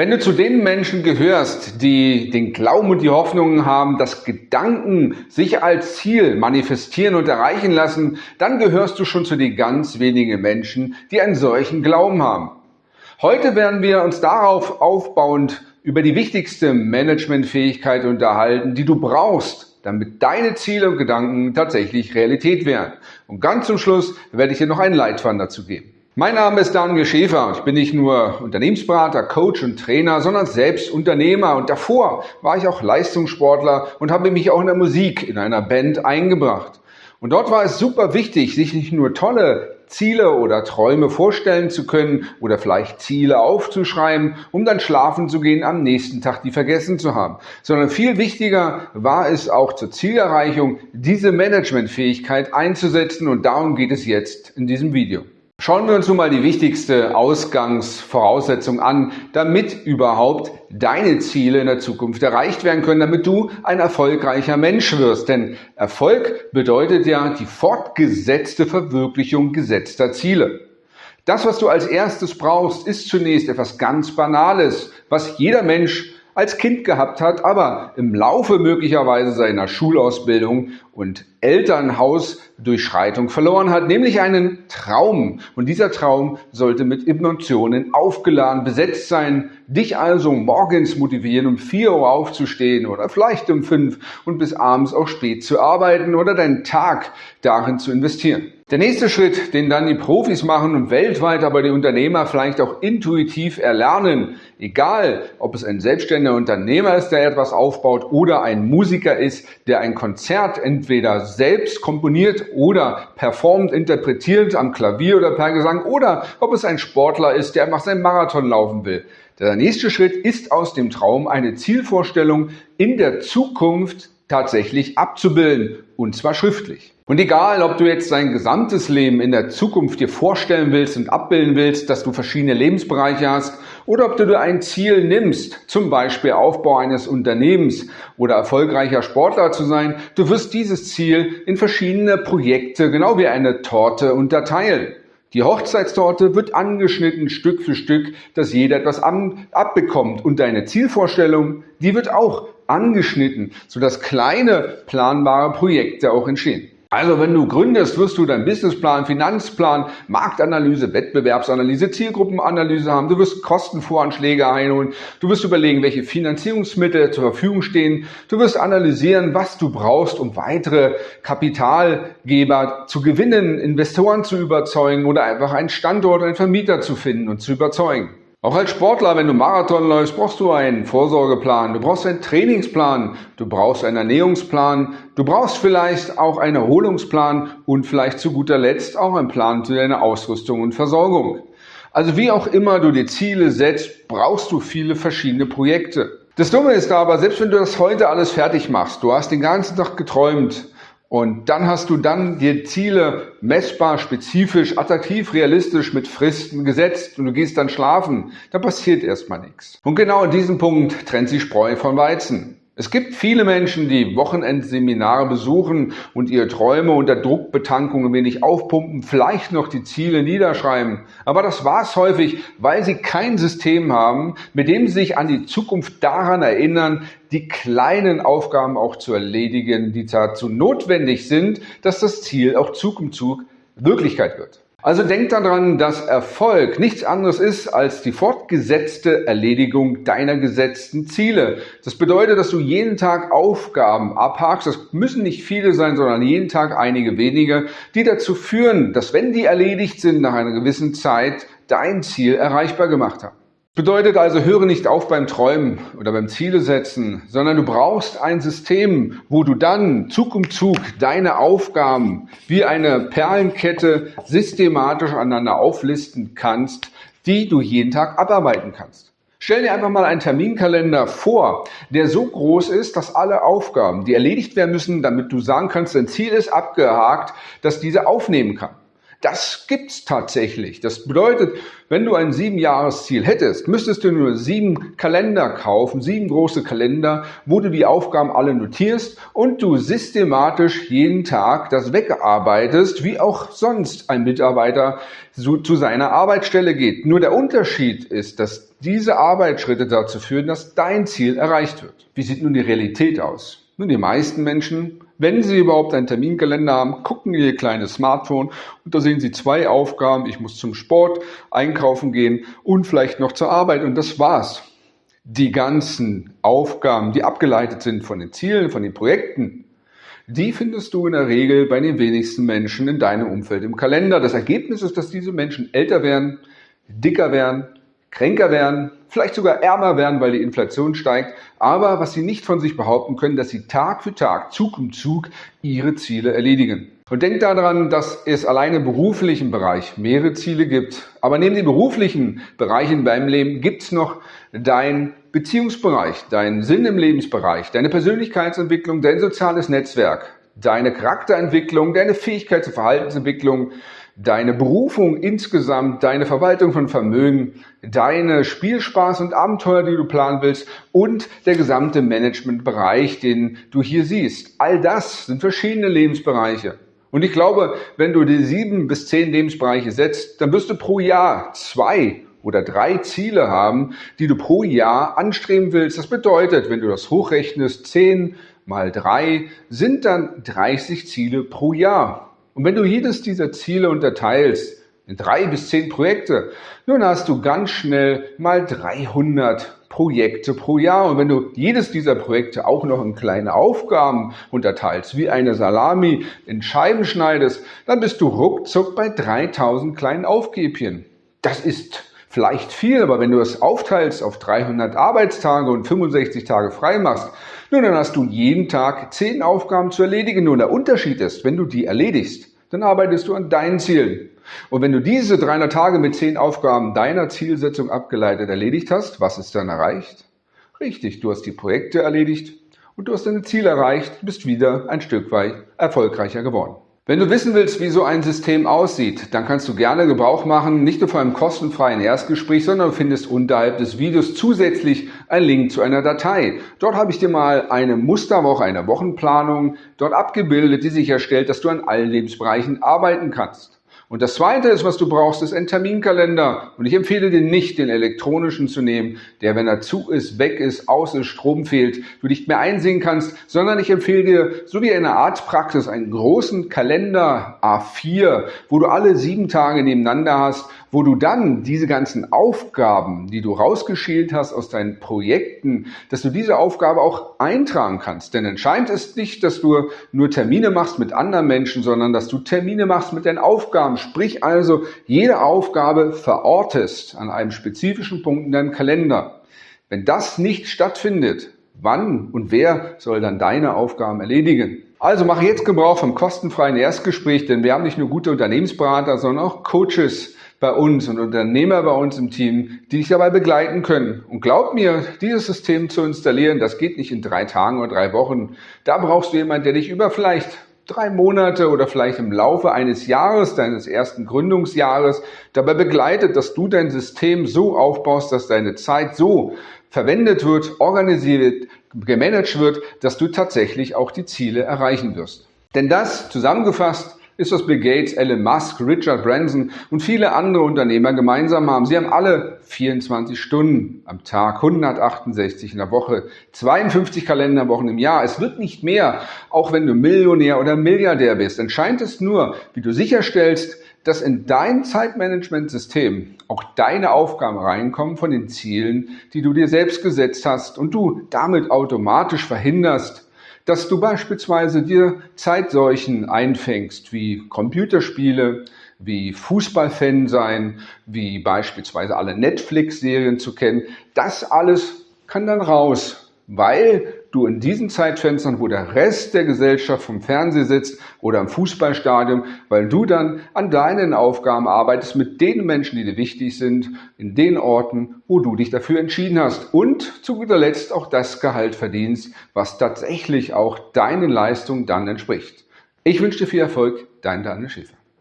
Wenn du zu den Menschen gehörst, die den Glauben und die Hoffnungen haben, dass Gedanken sich als Ziel manifestieren und erreichen lassen, dann gehörst du schon zu den ganz wenigen Menschen, die einen solchen Glauben haben. Heute werden wir uns darauf aufbauend über die wichtigste Managementfähigkeit unterhalten, die du brauchst, damit deine Ziele und Gedanken tatsächlich Realität werden. Und ganz zum Schluss werde ich dir noch einen Leitfaden dazu geben. Mein Name ist Daniel Schäfer. Ich bin nicht nur Unternehmensberater, Coach und Trainer, sondern selbst Unternehmer. Und davor war ich auch Leistungssportler und habe mich auch in der Musik in einer Band eingebracht. Und dort war es super wichtig, sich nicht nur tolle Ziele oder Träume vorstellen zu können oder vielleicht Ziele aufzuschreiben, um dann schlafen zu gehen, am nächsten Tag die vergessen zu haben. Sondern viel wichtiger war es auch zur Zielerreichung, diese Managementfähigkeit einzusetzen und darum geht es jetzt in diesem Video. Schauen wir uns nun mal die wichtigste Ausgangsvoraussetzung an, damit überhaupt deine Ziele in der Zukunft erreicht werden können, damit du ein erfolgreicher Mensch wirst. Denn Erfolg bedeutet ja die fortgesetzte Verwirklichung gesetzter Ziele. Das, was du als erstes brauchst, ist zunächst etwas ganz Banales, was jeder Mensch als Kind gehabt hat, aber im Laufe möglicherweise seiner Schulausbildung und Elternhausdurchschreitung verloren hat, nämlich einen Traum. Und dieser Traum sollte mit Emotionen aufgeladen, besetzt sein, dich also morgens motivieren, um 4 Uhr aufzustehen oder vielleicht um 5 und bis abends auch spät zu arbeiten oder deinen Tag darin zu investieren. Der nächste Schritt, den dann die Profis machen und weltweit aber die Unternehmer vielleicht auch intuitiv erlernen, egal ob es ein selbstständiger Unternehmer ist, der etwas aufbaut oder ein Musiker ist, der ein Konzert entweder selbst komponiert oder performt, interpretiert am Klavier oder per Gesang oder ob es ein Sportler ist, der einfach seinen Marathon laufen will. Der nächste Schritt ist aus dem Traum eine Zielvorstellung in der Zukunft tatsächlich abzubilden und zwar schriftlich. Und egal, ob du jetzt dein gesamtes Leben in der Zukunft dir vorstellen willst und abbilden willst, dass du verschiedene Lebensbereiche hast oder ob du dir ein Ziel nimmst, zum Beispiel Aufbau eines Unternehmens oder erfolgreicher Sportler zu sein, du wirst dieses Ziel in verschiedene Projekte, genau wie eine Torte, unterteilen. Die Hochzeitstorte wird angeschnitten Stück für Stück, dass jeder etwas abbekommt. Und deine Zielvorstellung, die wird auch angeschnitten, sodass kleine planbare Projekte auch entstehen. Also wenn du gründest, wirst du deinen Businessplan, Finanzplan, Marktanalyse, Wettbewerbsanalyse, Zielgruppenanalyse haben. Du wirst Kostenvoranschläge einholen. Du wirst überlegen, welche Finanzierungsmittel zur Verfügung stehen. Du wirst analysieren, was du brauchst, um weitere Kapitalgeber zu gewinnen, Investoren zu überzeugen oder einfach einen Standort, einen Vermieter zu finden und zu überzeugen. Auch als Sportler, wenn du Marathon läufst, brauchst du einen Vorsorgeplan, du brauchst einen Trainingsplan, du brauchst einen Ernährungsplan, du brauchst vielleicht auch einen Erholungsplan und vielleicht zu guter Letzt auch einen Plan für deine Ausrüstung und Versorgung. Also wie auch immer du die Ziele setzt, brauchst du viele verschiedene Projekte. Das Dumme ist aber, selbst wenn du das heute alles fertig machst, du hast den ganzen Tag geträumt, und dann hast du dann dir Ziele messbar, spezifisch, attraktiv, realistisch mit Fristen gesetzt und du gehst dann schlafen. Da passiert erstmal nichts. Und genau in diesem Punkt trennt sich Spreu von Weizen. Es gibt viele Menschen, die Wochenendseminare besuchen und ihre Träume unter Druckbetankung ein wenig aufpumpen, vielleicht noch die Ziele niederschreiben. Aber das war's häufig, weil sie kein System haben, mit dem sie sich an die Zukunft daran erinnern, die kleinen Aufgaben auch zu erledigen, die dazu notwendig sind, dass das Ziel auch Zug um Zug Wirklichkeit wird. Also denk daran, dass Erfolg nichts anderes ist als die fortgesetzte Erledigung deiner gesetzten Ziele. Das bedeutet, dass du jeden Tag Aufgaben abhakst. Das müssen nicht viele sein, sondern jeden Tag einige wenige, die dazu führen, dass wenn die erledigt sind nach einer gewissen Zeit, dein Ziel erreichbar gemacht haben. Bedeutet also, höre nicht auf beim Träumen oder beim Ziele setzen, sondern du brauchst ein System, wo du dann Zug um Zug deine Aufgaben wie eine Perlenkette systematisch aneinander auflisten kannst, die du jeden Tag abarbeiten kannst. Stell dir einfach mal einen Terminkalender vor, der so groß ist, dass alle Aufgaben, die erledigt werden müssen, damit du sagen kannst, dein Ziel ist abgehakt, dass diese aufnehmen kann. Das gibt's tatsächlich. Das bedeutet, wenn du ein Siebenjahresziel hättest, müsstest du nur sieben Kalender kaufen, sieben große Kalender, wo du die Aufgaben alle notierst und du systematisch jeden Tag das wegarbeitest, wie auch sonst ein Mitarbeiter zu seiner Arbeitsstelle geht. Nur der Unterschied ist, dass diese Arbeitsschritte dazu führen, dass dein Ziel erreicht wird. Wie sieht nun die Realität aus? Nun, die meisten Menschen wenn Sie überhaupt einen Terminkalender haben, gucken in Ihr kleines Smartphone und da sehen Sie zwei Aufgaben. Ich muss zum Sport, einkaufen gehen und vielleicht noch zur Arbeit und das war's. Die ganzen Aufgaben, die abgeleitet sind von den Zielen, von den Projekten, die findest du in der Regel bei den wenigsten Menschen in deinem Umfeld im Kalender. Das Ergebnis ist, dass diese Menschen älter werden, dicker werden, kränker werden, vielleicht sogar ärmer werden, weil die Inflation steigt. Aber was sie nicht von sich behaupten können, dass sie Tag für Tag, Zug um Zug ihre Ziele erledigen. Und denkt daran, dass es allein im beruflichen Bereich mehrere Ziele gibt. Aber neben den beruflichen Bereichen beim Leben gibt es noch dein Beziehungsbereich, deinen Sinn im Lebensbereich, deine Persönlichkeitsentwicklung, dein soziales Netzwerk, deine Charakterentwicklung, deine Fähigkeit zur Verhaltensentwicklung, deine Berufung insgesamt, deine Verwaltung von Vermögen, deine Spielspaß und Abenteuer, die du planen willst und der gesamte Managementbereich, den du hier siehst. All das sind verschiedene Lebensbereiche. Und ich glaube, wenn du die sieben bis zehn Lebensbereiche setzt, dann wirst du pro Jahr zwei oder drei Ziele haben, die du pro Jahr anstreben willst. Das bedeutet, wenn du das hochrechnest, zehn mal drei sind dann 30 Ziele pro Jahr. Und wenn du jedes dieser Ziele unterteilst in drei bis zehn Projekte, nun hast du ganz schnell mal 300 Projekte pro Jahr. Und wenn du jedes dieser Projekte auch noch in kleine Aufgaben unterteilst, wie eine Salami in Scheiben schneidest, dann bist du ruckzuck bei 3000 kleinen Aufgäbchen. Das ist vielleicht viel, aber wenn du es aufteilst auf 300 Arbeitstage und 65 Tage frei machst, nun, dann hast du jeden Tag 10 Aufgaben zu erledigen. Nur der Unterschied ist, wenn du die erledigst, dann arbeitest du an deinen Zielen. Und wenn du diese 300 Tage mit 10 Aufgaben deiner Zielsetzung abgeleitet erledigt hast, was ist dann erreicht? Richtig, du hast die Projekte erledigt und du hast deine Ziele erreicht, bist wieder ein Stück weit erfolgreicher geworden. Wenn du wissen willst, wie so ein System aussieht, dann kannst du gerne Gebrauch machen, nicht nur von einem kostenfreien Erstgespräch, sondern du findest unterhalb des Videos zusätzlich einen Link zu einer Datei. Dort habe ich dir mal eine Musterwoche, eine Wochenplanung dort abgebildet, die sicherstellt, dass du an allen Lebensbereichen arbeiten kannst. Und das zweite ist, was du brauchst, ist ein Terminkalender. Und ich empfehle dir nicht, den elektronischen zu nehmen, der, wenn er zu ist, weg ist, aus ist, Strom fehlt, du nicht mehr einsehen kannst, sondern ich empfehle dir, so wie in einer Arztpraxis, einen großen Kalender A4, wo du alle sieben Tage nebeneinander hast, wo du dann diese ganzen Aufgaben, die du rausgeschält hast aus deinen Projekten, dass du diese Aufgabe auch eintragen kannst. Denn entscheidend ist nicht, dass du nur Termine machst mit anderen Menschen, sondern dass du Termine machst mit deinen Aufgaben. Sprich also, jede Aufgabe verortest an einem spezifischen Punkt in deinem Kalender. Wenn das nicht stattfindet, wann und wer soll dann deine Aufgaben erledigen? Also mache jetzt Gebrauch vom kostenfreien Erstgespräch, denn wir haben nicht nur gute Unternehmensberater, sondern auch Coaches bei uns und Unternehmer bei uns im Team, die dich dabei begleiten können. Und glaub mir, dieses System zu installieren, das geht nicht in drei Tagen oder drei Wochen. Da brauchst du jemanden, der dich über vielleicht drei Monate oder vielleicht im Laufe eines Jahres, deines ersten Gründungsjahres, dabei begleitet, dass du dein System so aufbaust, dass deine Zeit so verwendet wird, organisiert, gemanagt wird, dass du tatsächlich auch die Ziele erreichen wirst. Denn das zusammengefasst ist, was Bill Gates, Elon Musk, Richard Branson und viele andere Unternehmer gemeinsam haben. Sie haben alle 24 Stunden am Tag, 168 in der Woche, 52 Kalenderwochen im Jahr. Es wird nicht mehr, auch wenn du Millionär oder Milliardär bist. Entscheidend ist nur, wie du sicherstellst, dass in dein Zeitmanagementsystem auch deine Aufgaben reinkommen von den Zielen, die du dir selbst gesetzt hast und du damit automatisch verhinderst, dass du beispielsweise dir Zeitseuchen einfängst, wie Computerspiele, wie Fußballfan sein, wie beispielsweise alle Netflix-Serien zu kennen. Das alles kann dann raus, weil du in diesen Zeitfenstern, wo der Rest der Gesellschaft vom Fernseher sitzt oder im Fußballstadion, weil du dann an deinen Aufgaben arbeitest mit den Menschen, die dir wichtig sind, in den Orten, wo du dich dafür entschieden hast und zu guter Letzt auch das Gehalt verdienst, was tatsächlich auch deinen Leistungen dann entspricht. Ich wünsche dir viel Erfolg, dein Daniel Schäfer.